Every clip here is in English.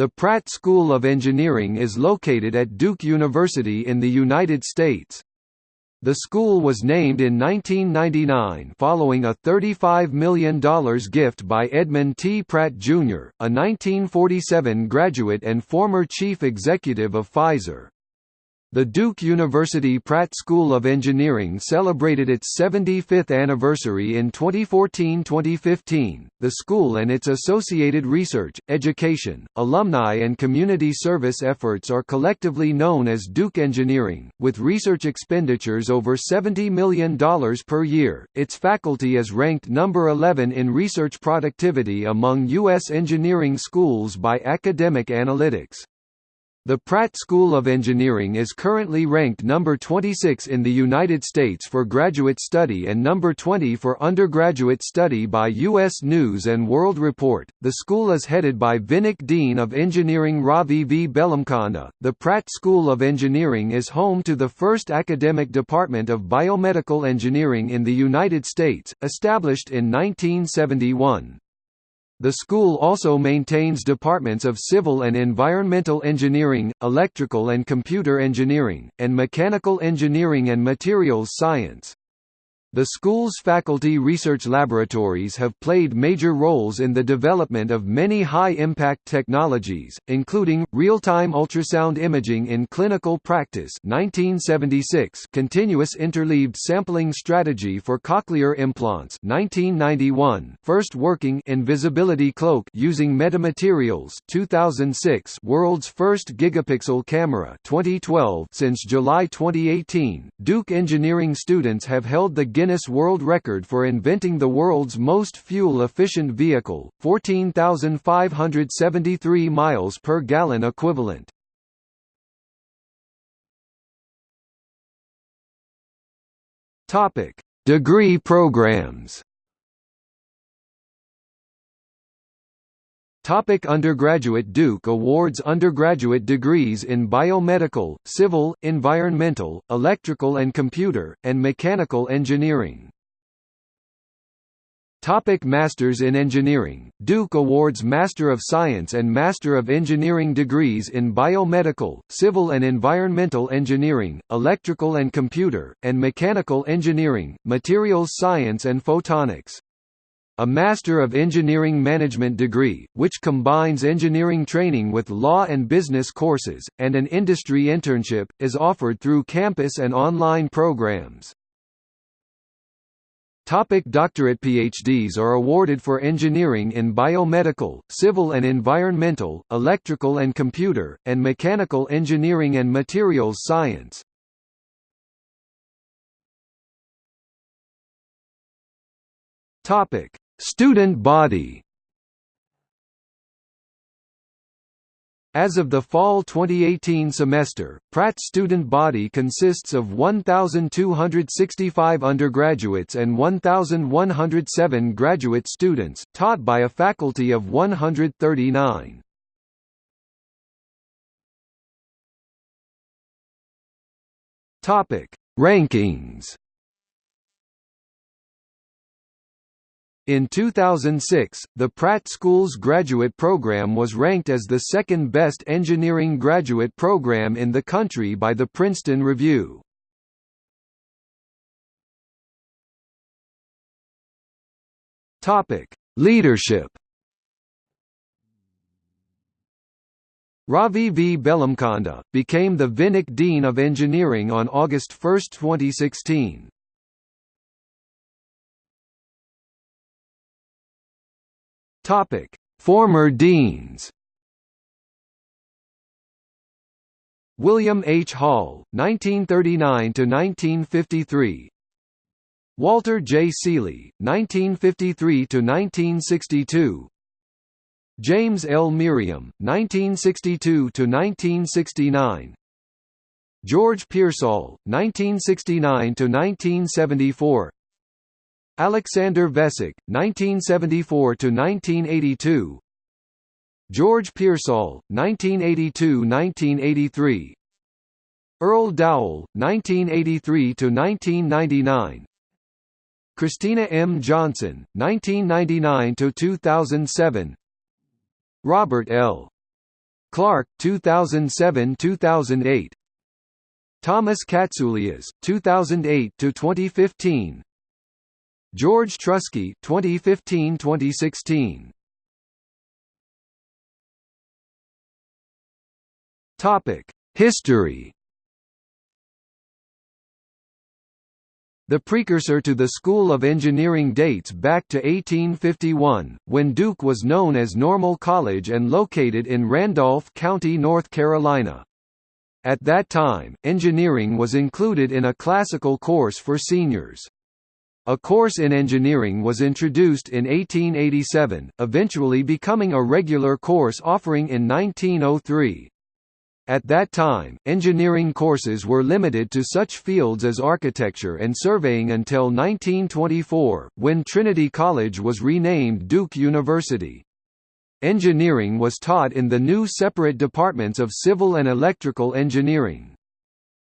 The Pratt School of Engineering is located at Duke University in the United States. The school was named in 1999 following a $35 million gift by Edmund T. Pratt, Jr., a 1947 graduate and former chief executive of Pfizer. The Duke University Pratt School of Engineering celebrated its 75th anniversary in 2014-2015. The school and its associated research, education, alumni and community service efforts are collectively known as Duke Engineering, with research expenditures over $70 million per year. Its faculty is ranked number 11 in research productivity among U.S. engineering schools by Academic Analytics. The Pratt School of Engineering is currently ranked number 26 in the United States for graduate study and number 20 for undergraduate study by U.S. News & World Report. The school is headed by Vinik Dean of Engineering Ravi V. Bellamkonda. The Pratt School of Engineering is home to the first academic department of biomedical engineering in the United States, established in 1971. The school also maintains departments of civil and environmental engineering, electrical and computer engineering, and mechanical engineering and materials science. The school's faculty research laboratories have played major roles in the development of many high-impact technologies, including, real-time ultrasound imaging in clinical practice 1976, continuous interleaved sampling strategy for cochlear implants 1991, first working invisibility cloak using metamaterials 2006, world's first gigapixel camera 2012. Since July 2018, Duke engineering students have held the Guinness World Record for inventing the world's most fuel-efficient vehicle, 14,573 miles per gallon equivalent. Topic: Degree programs. Topic undergraduate Duke awards undergraduate degrees in biomedical, civil, environmental, electrical and computer, and mechanical engineering. Topic Masters in Engineering Duke awards Master of Science and Master of Engineering degrees in biomedical, civil and environmental engineering, electrical and computer, and mechanical engineering, materials science and photonics a Master of Engineering Management degree, which combines engineering training with law and business courses, and an industry internship, is offered through campus and online programs. Topic doctorate PhDs are awarded for engineering in biomedical, civil and environmental, electrical and computer, and mechanical engineering and materials science. Topic Student body. As of the fall 2018 semester, Pratt's student body consists of 1,265 undergraduates and 1,107 graduate students, taught by a faculty of 139. Rankings In 2006, the Pratt School's graduate program was ranked as the second best engineering graduate program in the country by the Princeton Review. Topic: Leadership Ravi V. Bellamkonda, became the Vinik Dean of Engineering on August 1, 2016. Topic: Former deans. William H. Hall, 1939 to 1953. Walter J. Seeley, 1953 to 1962. James L. Meriam, 1962 to 1969. George Pearsall, 1969 to 1974. Alexander Vesic, 1974–1982 George Pearsall, 1982–1983 Earl Dowell, 1983–1999 Kristina M. Johnson, 1999–2007 Robert L. Clark, 2007–2008 Thomas Katsouleas, 2008–2015 George Truskey 2015-2016 Topic History The precursor to the School of Engineering dates back to 1851, when Duke was known as Normal College and located in Randolph County, North Carolina. At that time, engineering was included in a classical course for seniors. A course in engineering was introduced in 1887, eventually becoming a regular course offering in 1903. At that time, engineering courses were limited to such fields as architecture and surveying until 1924, when Trinity College was renamed Duke University. Engineering was taught in the new separate departments of civil and electrical engineering.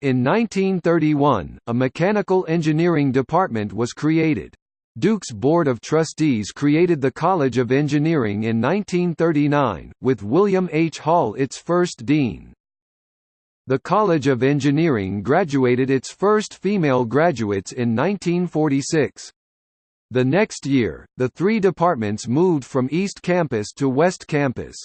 In 1931, a mechanical engineering department was created. Duke's Board of Trustees created the College of Engineering in 1939, with William H. Hall its first dean. The College of Engineering graduated its first female graduates in 1946. The next year, the three departments moved from East Campus to West Campus.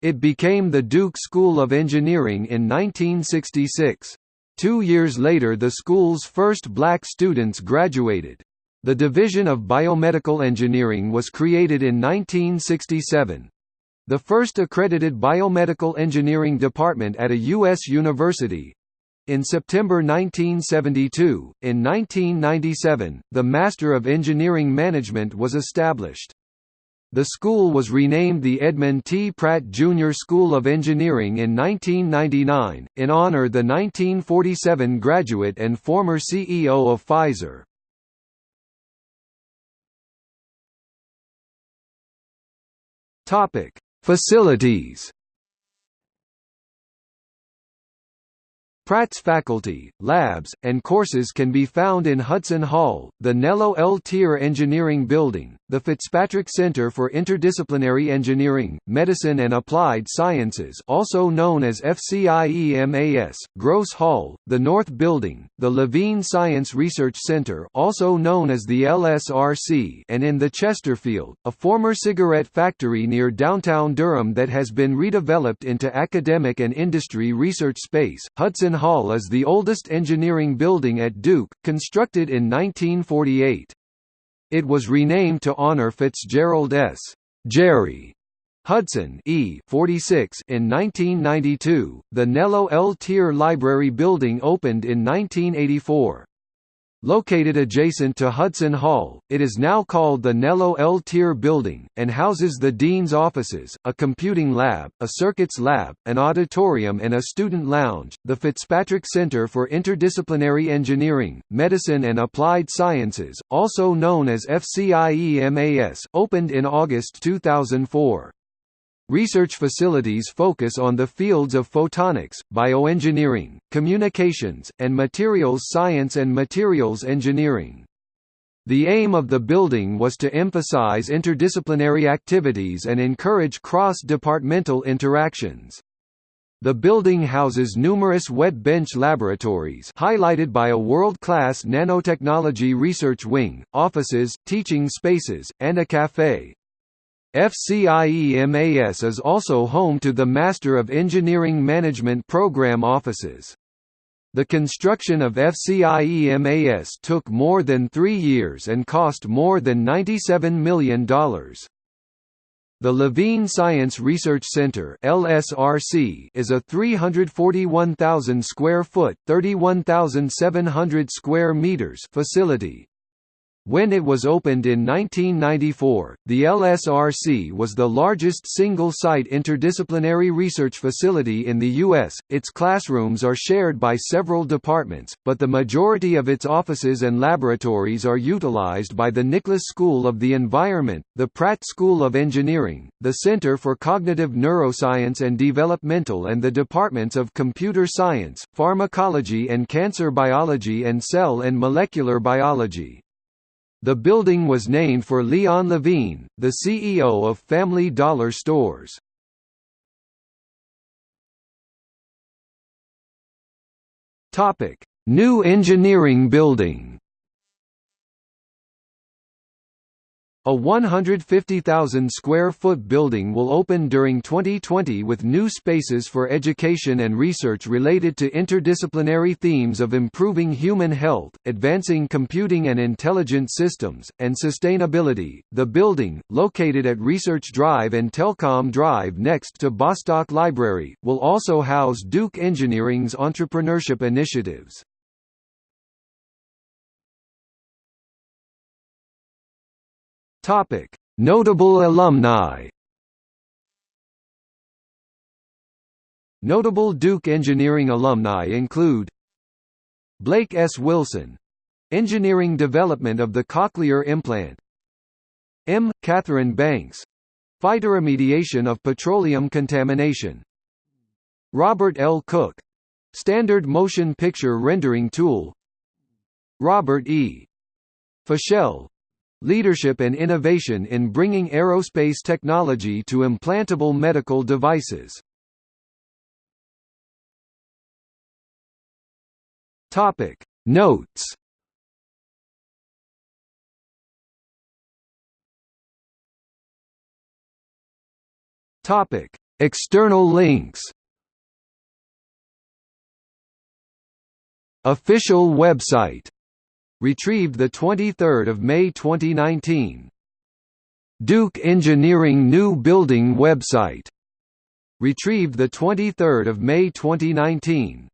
It became the Duke School of Engineering in 1966. Two years later the school's first black students graduated. The Division of Biomedical Engineering was created in 1967, the first accredited biomedical engineering department at a U.S. university. In September 1972, in 1997, the Master of Engineering Management was established. The school was renamed the Edmund T. Pratt Jr. School of Engineering in 1999, in honor the 1947 graduate and former CEO of Pfizer. Topic: Facilities Pratt's faculty, labs, and courses can be found in Hudson Hall, the Nello L. Teer Engineering Building, the Fitzpatrick Center for Interdisciplinary Engineering, Medicine and Applied Sciences also known as FCIEMAS, Gross Hall, the North Building, the Levine Science Research Center also known as the LSRC and in the Chesterfield, a former cigarette factory near downtown Durham that has been redeveloped into academic and industry research space. Hudson Hall is the oldest engineering building at Duke, constructed in 1948. It was renamed to honor Fitzgerald S. Jerry Hudson E 46 in 1992. The Nello L. Teer Library Building opened in 1984. Located adjacent to Hudson Hall, it is now called the Nello L. Teer Building, and houses the Dean's offices, a computing lab, a circuits lab, an auditorium and a student lounge. The Fitzpatrick Center for Interdisciplinary Engineering, Medicine and Applied Sciences, also known as FCIEMAS, opened in August 2004. Research facilities focus on the fields of photonics, bioengineering, communications, and materials science and materials engineering. The aim of the building was to emphasize interdisciplinary activities and encourage cross-departmental interactions. The building houses numerous wet bench laboratories highlighted by a world-class nanotechnology research wing, offices, teaching spaces, and a café. FCIEMAS is also home to the Master of Engineering Management Program offices. The construction of FCIEMAS took more than three years and cost more than $97 million. The Levine Science Research Center (LSRC) is a 341,000 square foot (31,700 square meters) facility, when it was opened in 1994, the LSRC was the largest single-site interdisciplinary research facility in the U.S. Its classrooms are shared by several departments, but the majority of its offices and laboratories are utilized by the Nicholas School of the Environment, the Pratt School of Engineering, the Center for Cognitive Neuroscience and Developmental and the departments of Computer Science, Pharmacology and Cancer Biology and Cell and Molecular Biology. The building was named for Leon Levine, the CEO of Family Dollar Stores. Topic: New Engineering Building. A 150,000 square foot building will open during 2020 with new spaces for education and research related to interdisciplinary themes of improving human health, advancing computing and intelligent systems, and sustainability. The building, located at Research Drive and Telcom Drive next to Bostock Library, will also house Duke Engineering's entrepreneurship initiatives. Topic: Notable alumni. Notable Duke Engineering alumni include Blake S. Wilson engineering development of the cochlear implant M. Katherine Banks phytoremediation of petroleum contamination Robert L. Cook standard motion picture rendering tool Robert E. Fischell Leadership and innovation in bringing aerospace technology to implantable medical devices. Topic. Notes. Topic. External links. Official website Retrieved 23 May 2019. Duke Engineering New Building website. Retrieved 23 May 2019.